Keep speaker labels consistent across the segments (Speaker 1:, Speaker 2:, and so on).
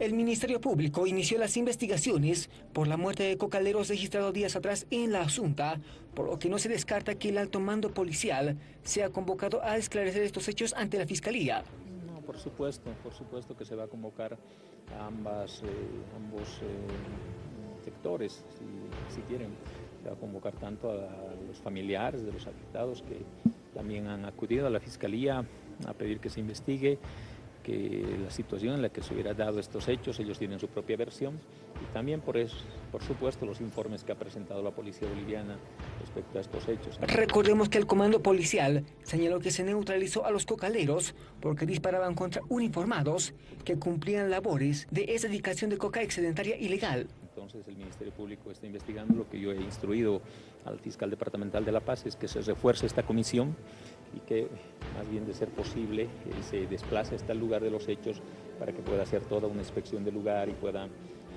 Speaker 1: El Ministerio Público inició las investigaciones por la muerte de cocaleros registrados días atrás en la Asunta, por lo que no se descarta que el alto mando policial sea convocado a esclarecer estos hechos ante la Fiscalía.
Speaker 2: No, por supuesto, por supuesto que se va a convocar a ambas, eh, ambos eh, sectores, si quieren. Se va a convocar tanto a los familiares de los afectados que también han acudido a la Fiscalía a pedir que se investigue que la situación en la que se hubiera dado estos hechos, ellos tienen su propia versión y también por eso, por supuesto, los informes que ha presentado la policía boliviana respecto a estos hechos.
Speaker 1: Recordemos que el comando policial señaló que se neutralizó a los cocaleros porque disparaban contra uniformados que cumplían labores de erradicación de coca excedentaria ilegal.
Speaker 2: Entonces el Ministerio Público está investigando lo que yo he instruido al fiscal departamental de La Paz es que se refuerce esta comisión y que más bien de ser posible eh, se desplace hasta el lugar de los hechos para que pueda hacer toda una inspección del lugar y pueda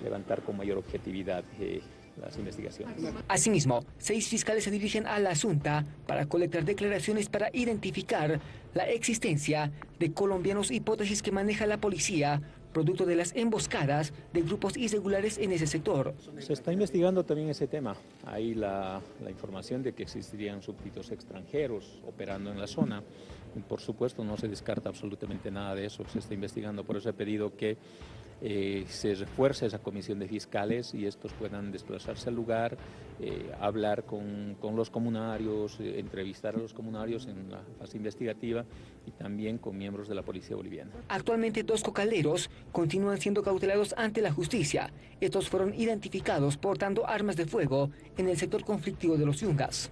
Speaker 2: levantar con mayor objetividad eh, las investigaciones.
Speaker 1: Asimismo, seis fiscales se dirigen a la Asunta para colectar declaraciones para identificar la existencia de colombianos hipótesis que maneja la policía producto de las emboscadas de grupos irregulares en ese sector.
Speaker 2: Se está investigando también ese tema. Hay la, información de que existirían súbditos extranjeros operando en la zona. Por supuesto, no se descarta absolutamente nada de eso. Se está investigando. Por eso he pedido que eh, se refuerce esa comisión de fiscales y estos puedan desplazarse al lugar, eh, hablar con, con, los comunarios, eh, entrevistar a los comunarios en la fase investigativa y también con miembros de la policía boliviana.
Speaker 1: Actualmente dos cocaleros continúan siendo cautelados ante la justicia. Estos fueron identificados portando armas de fuego en el sector conflictivo de los Yungas.